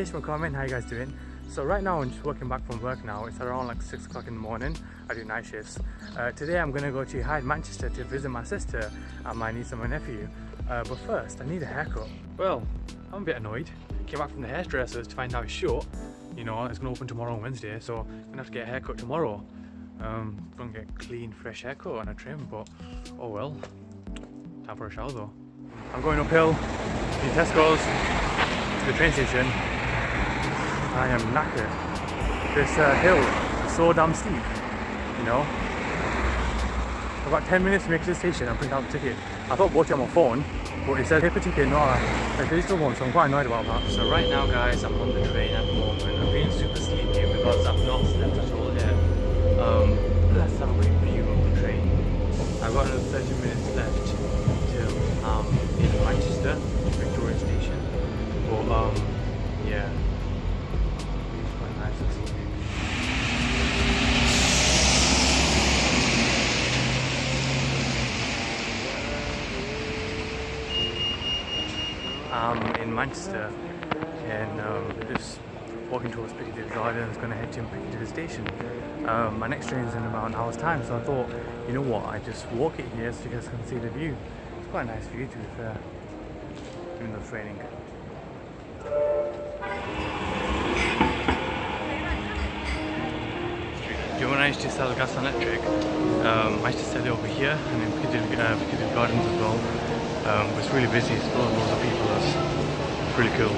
Salutation comment, how you guys doing? So right now I'm just working back from work now. It's around like 6 o'clock in the morning. I do night shifts. Uh, today I'm going to go to Hyde, Manchester to visit my sister and my niece and my nephew. Uh, but first, I need a haircut. Well, I'm a bit annoyed. Came back from the hairdressers to find out it's short. You know, it's going to open tomorrow on Wednesday, so I'm going to have to get a haircut tomorrow. Um, gonna get clean, fresh haircut and a trim, but oh well. Time for a shower though. I'm going uphill to Tesco's to the train station. I am knackered. This uh, hill is so damn steep, you know. I've got 10 minutes to make it to the station and print out the ticket. I thought bought it on my phone, but it said paper ticket, not a, a digital one, so I'm quite annoyed about that. So right now guys, I'm on the train at the moment. I'm feeling super sleepy because I've not slept at all yet. Um, let's have a quick view of the train. I've got another 30 minutes left till um, in Manchester, Victoria Station. But um, I'm in Manchester and um, just walking towards Piccadilly Gardens, going to head to Piccadilly Station. Um, my next train is in about an hour's time, so I thought, you know what, I just walk it here so you guys can see the view. It's quite a nice view to be fair, even though it's raining. Do you I used to sell gas and electric? Um, I used to sell it over here and in Piccadilly, uh, Piccadilly Gardens as well. Um, it's really busy, it's full of loads of people, it's really cool.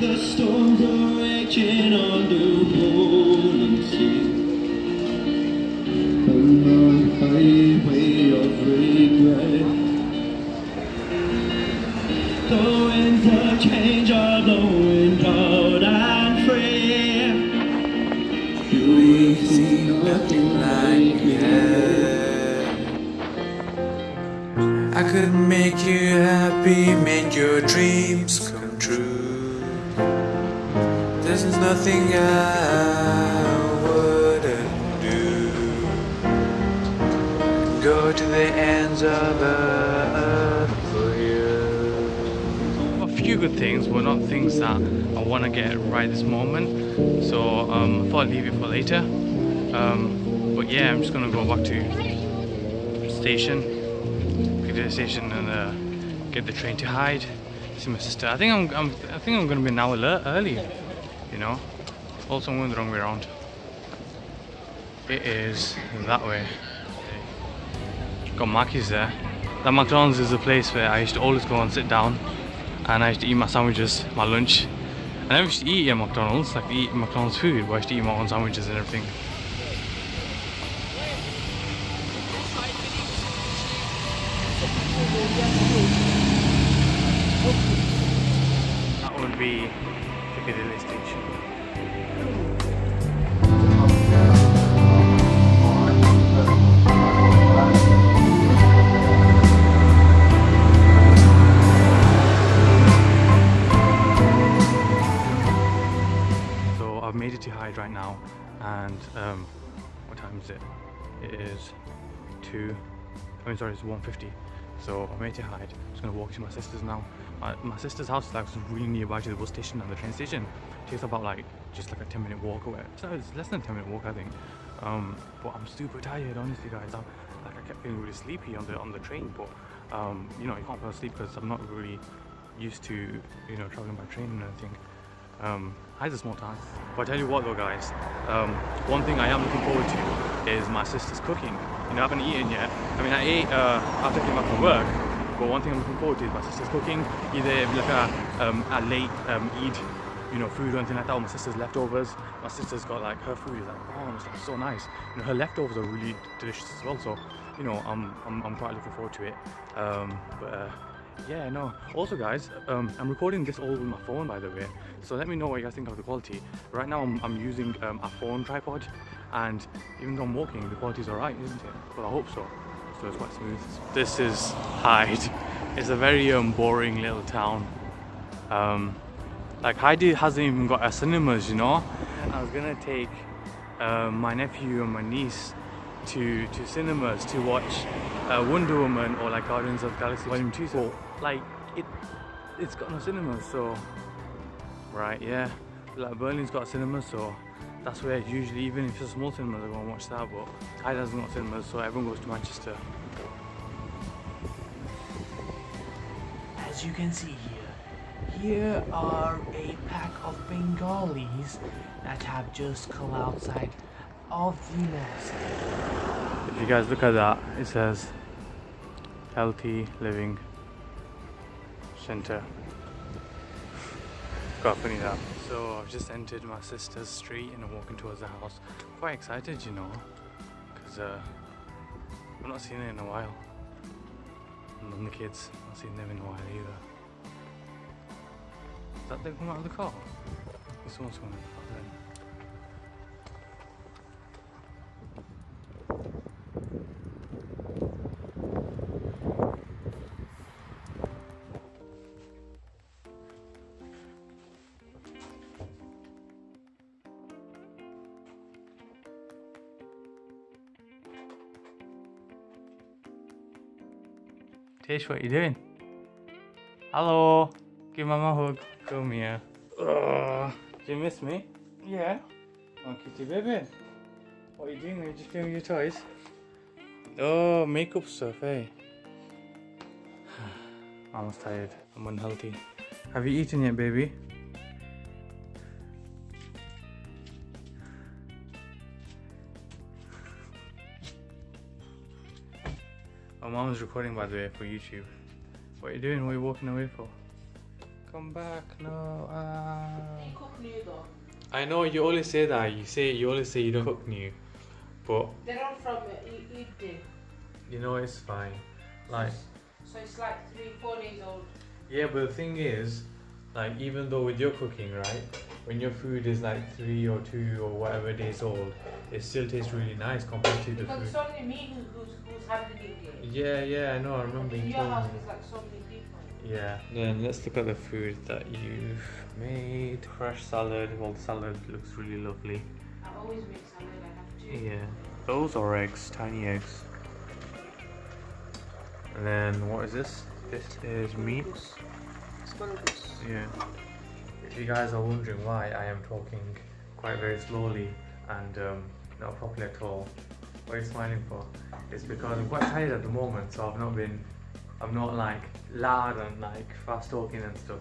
The storms are raging on the rolling sea. I could make you happy, make your dreams come true. There's nothing I wouldn't do. Go to the ends of the few good things, but not things that I want to get right this moment. So um, I thought I'd leave it for later. Um, but yeah, I'm just gonna go back to station, Piccadilly station, and uh, get the train to Hyde. See my sister. I think I'm, I'm I think I'm gonna be an hour early. You know. Also, I'm going the wrong way around. It is that way. Got Mackey's there. That McDonald's is a place where I used to always go and sit down and I used to eat my sandwiches, my lunch. And I used to eat at McDonald's, like eat McDonald's food, but I used to eat my own sandwiches and everything. That would be Piccadilly Station. I've made it to Hyde right now, and um, what time is it? It is two. I mean, sorry, it's 1:50. So I made it to Hyde. I'm just gonna walk to my sister's now. My, my sister's house is like really nearby to the bus station and the train station. It takes about like just like a 10 minute walk away. So it's less than a 10 minute walk, I think. Um, but I'm super tired, honestly, guys. I'm, like I kept feeling really sleepy on the on the train, but um, you know, you can't fall asleep because I'm not really used to you know traveling by train and everything. Um, Hyde's a small town. But I tell you what though guys, um, one thing I am looking forward to is my sister's cooking. You know, I haven't eaten yet. I mean, I ate uh, after I came back from work, but one thing I'm looking forward to is my sister's cooking. Either like a, um, a late um, Eid, you know, food or anything like that, or my sister's leftovers. My sister's got like, her food is like, oh, it's like so nice. You know, her leftovers are really delicious as well, so, you know, I'm, I'm, I'm quite looking forward to it. Um, but, uh, yeah, no. Also, guys, um, I'm recording this all with my phone, by the way. So let me know what you guys think of the quality. Right now, I'm, I'm using um, a phone tripod, and even though I'm walking, the quality's alright, isn't it? Well, I hope so. So it's quite smooth. This is Hyde. It's a very um, boring little town. Um, like Hyde hasn't even got a cinemas, you know. I was gonna take uh, my nephew and my niece to to cinemas to watch uh, Wonder Woman or like Guardians of the Galaxy Volume 2. So like it it's got no cinemas. So right, yeah. Like Burnley's got cinemas, so that's where usually even if it's a small cinema they go and watch that. But Hyde doesn't got cinemas, so everyone goes to Manchester. As you can see here, here are a pack of Bengalis that have just come outside of the. If you guys look at that, it says Healthy Living Center. Quite funny that. So I've just entered my sister's street and I'm walking towards the house. Quite excited, you know, because uh, I've not seen her in a while. And the kids, I've seen them in a while either. Is that they come out of the car? This one's coming out of the car Tish, what you doing? Hello. Give mama a hug. Come here. Ugh. Do you miss me? Yeah. Oh, kitty baby. What are you doing? Are you just playing with your toys? Oh, makeup stuff, eh? Mama's tired. I'm unhealthy. Have you eaten yet, baby? Mom's recording by the way for YouTube. What are you doing? What are you walking away for? Come back, no. Ah. cook new though. I know you always say that. You say you always say you don't cook new, but They're all from uh, Eden, you know it's fine. Like so it's like three, four days old. yeah, but the thing is, like even though with your cooking, right, when your food is like three or two or whatever days old, it still tastes really nice compared to the Because it's food. only me who's, who's handling it. Yeah, yeah, I know. I remember In your house, me. there's like so many people. Yeah. Then let's look at the food that you've made. Fresh salad. Well, salad looks really lovely. I always make salad. I have to. Yeah. Those are eggs, tiny eggs. And then what is this? This is meat. Yeah. If you guys are wondering why I am talking quite very slowly and um, not properly at all, what are you smiling for? It's because I'm quite tired at the moment, so I've not been, I'm not like loud and like fast talking and stuff.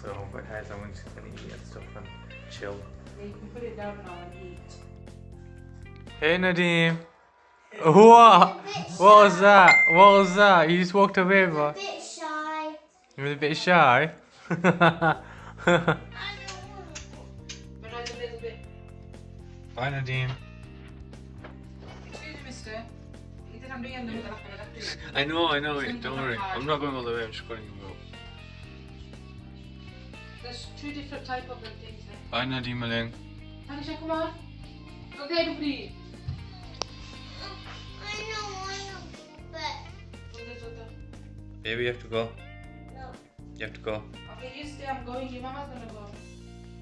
So I'm quite tired, so I'm just gonna eat and stuff and chill. Yeah, you can put it down now and eat. Hey Nadim. What? What was that? What was that? You just walked away, bro. Bit shy. You were a bit shy. I don't want But a little bit. Bye Nadine. Excuse me, mister. Inte kan du igen nu med lappen I know, I know it. Don't worry. I'm not going all the way. I'm just going to go. There's two different type of things there. Bye Nadim Maling. Tanisha, come on. Okay, du fri. I know, I know, but Och det är så. Baby, you have to go. No. You have to go. Okay, you stay. I'm going. Your mama's gonna go.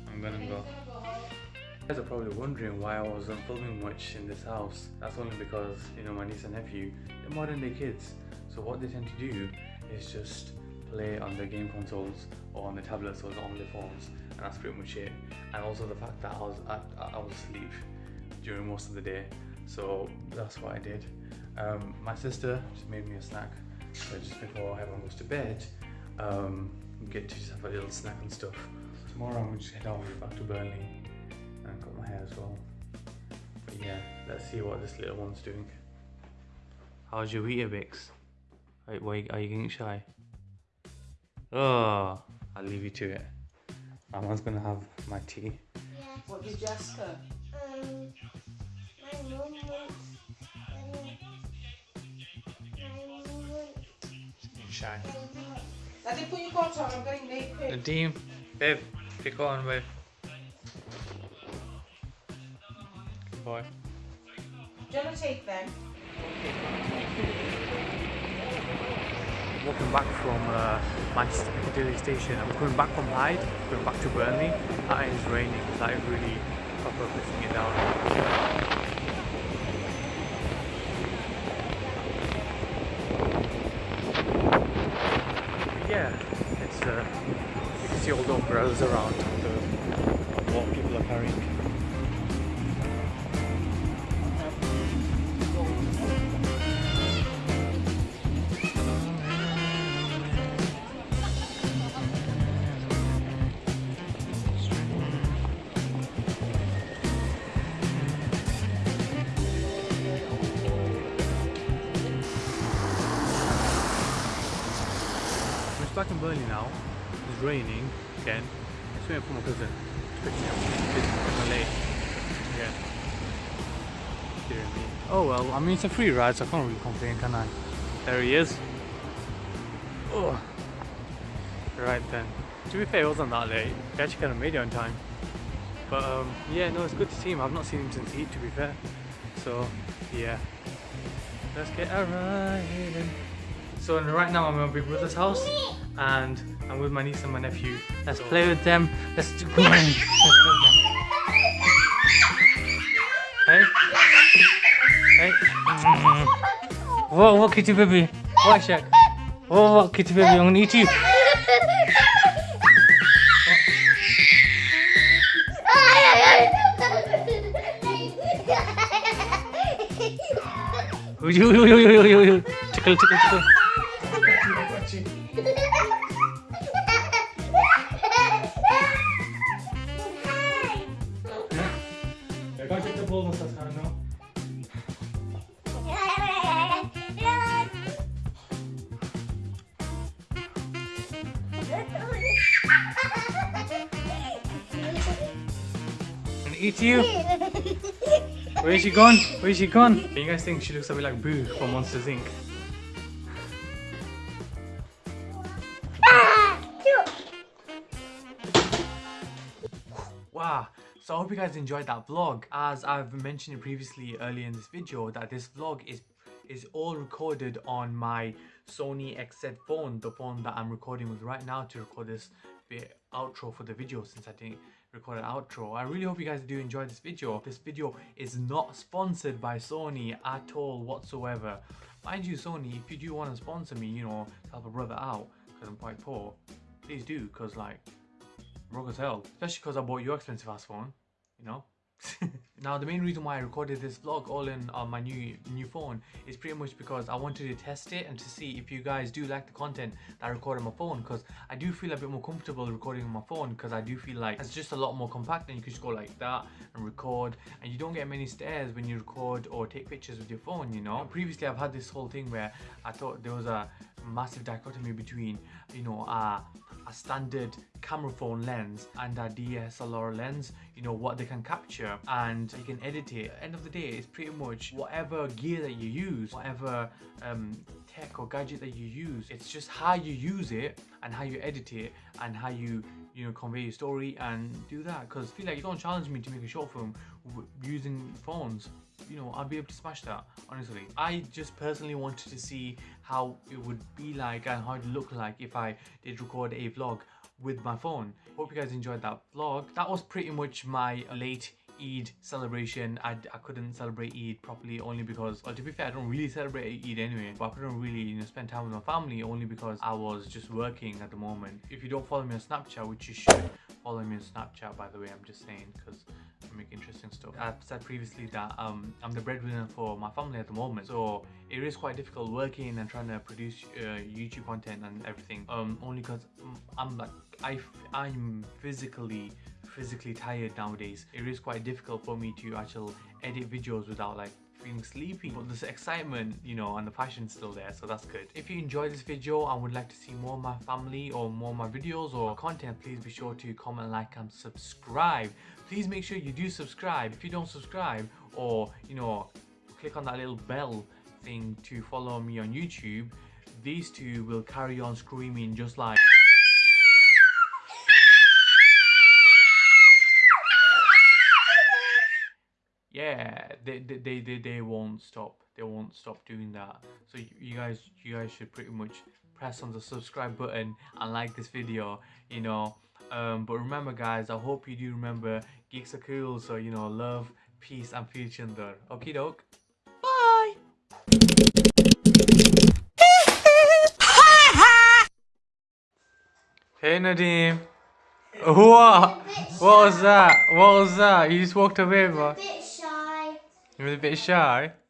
I'm gonna go. gonna go. You guys are probably wondering why I wasn't filming much in this house. That's only because, you know, my niece and nephew, they're modern day kids. So what they tend to do is just play on their game consoles or on the tablets or on their phones. And that's pretty much it. And also the fact that I was, I, I was asleep during most of the day. So that's what I did. Um, my sister just made me a snack. So just before everyone goes to bed, um, get to just have a little snack and stuff. Tomorrow I'm gonna just head all the way back to Burnley and cut my hair as well. But yeah, let's see what this little one's doing. How's your Weetabix? Wait, wait, are you getting shy? Oh, I'll leave you to it. Mama's gonna have my tea. Yeah. What did you ask? Um, my mom wants. Um, my mom wants. Shy. I did put your coat on. I'm getting late. Quick. Nadeem, babe, pick on, babe. Good boy. Do you want to take them? walking back from uh, Manchester Piccadilly station. I'm coming back from Hyde, going back to Burnley. That is raining. That is really proper pissing it down. Umbrellas around the, what people are carrying. We're back in Burnley now. It's raining again. It's waiting for my cousin to pick up. He's I'm late again. Dear me. Oh well, I mean it's a free ride, so I can't really complain, can I? There he is. Oh. Right then. To be fair, it wasn't that late. We actually kind of made it on time. But um, yeah, no, it's good to see him. I've not seen him since Eid, to be fair. So yeah, let's get a ride in. So right now I'm at my big brother's house and I'm with my niece and my nephew. Let's play with them. Let's do come on. Let's play with them. Hey? Hey? Mm. Whoa, what kitty baby? What Shaq? Whoa, what kitty baby? I'm gonna eat you. Tickle, tickle, tickle. Eat you. Where's she gone? Where's she gone? You guys think she looks a bit like Boo from Monsters Inc. Ah, wow. So I hope you guys enjoyed that vlog. As I've mentioned previously earlier in this video that this vlog is is all recorded on my Sony XZ phone, the phone that I'm recording with right now to record this bit outro for the video since I didn't record an outro. I really hope you guys do enjoy this video. This video is not sponsored by Sony at all whatsoever. Mind you Sony, if you do want to sponsor me, you know, help a brother out because I'm quite poor, please do because like broke as hell. Especially because I bought your expensive ass phone, you know. now the main reason why I recorded this vlog all in on my new new phone is pretty much because I wanted to test it and to see if you guys do like the content that I record on my phone because I do feel a bit more comfortable recording on my phone because I do feel like it's just a lot more compact and you can just go like that and record and you don't get many stares when you record or take pictures with your phone you know. Previously I've had this whole thing where I thought there was a massive dichotomy between you know uh, a standard camera phone lens and a DSLR lens, you know, what they can capture and you can edit it. End of the day, it's pretty much whatever gear that you use, whatever um, tech or gadget that you use, it's just how you use it and how you edit it and how you, you know, convey your story and do that. Because I feel like you don't challenge me to make a short film using phones you know I'll be able to smash that honestly I just personally wanted to see how it would be like and how it looked like if I did record a vlog with my phone hope you guys enjoyed that vlog that was pretty much my late Eid celebration. I, I couldn't celebrate Eid properly only because, well, to be fair, I don't really celebrate Eid anyway, but I couldn't really you know, spend time with my family only because I was just working at the moment. If you don't follow me on Snapchat, which you should follow me on Snapchat, by the way, I'm just saying, because I make interesting stuff. I've said previously that um, I'm the breadwinner for my family at the moment, so it is quite difficult working and trying to produce uh, YouTube content and everything. Um, only because I'm like I I'm physically physically tired nowadays. It is quite difficult for me to actually edit videos without like feeling sleepy but this excitement you know and the passion's still there so that's good. If you enjoyed this video and would like to see more of my family or more of my videos or content please be sure to comment like and subscribe. Please make sure you do subscribe. If you don't subscribe or you know click on that little bell thing to follow me on youtube these two will carry on screaming just like yeah they, they they they, won't stop they won't stop doing that so you, guys you guys should pretty much press on the subscribe button and like this video you know um but remember guys i hope you do remember geeks are cool so you know love peace and future okay doke bye hey nadeem What? What was that? What was that? You just walked away, bro. Bit shy. You were a bit shy.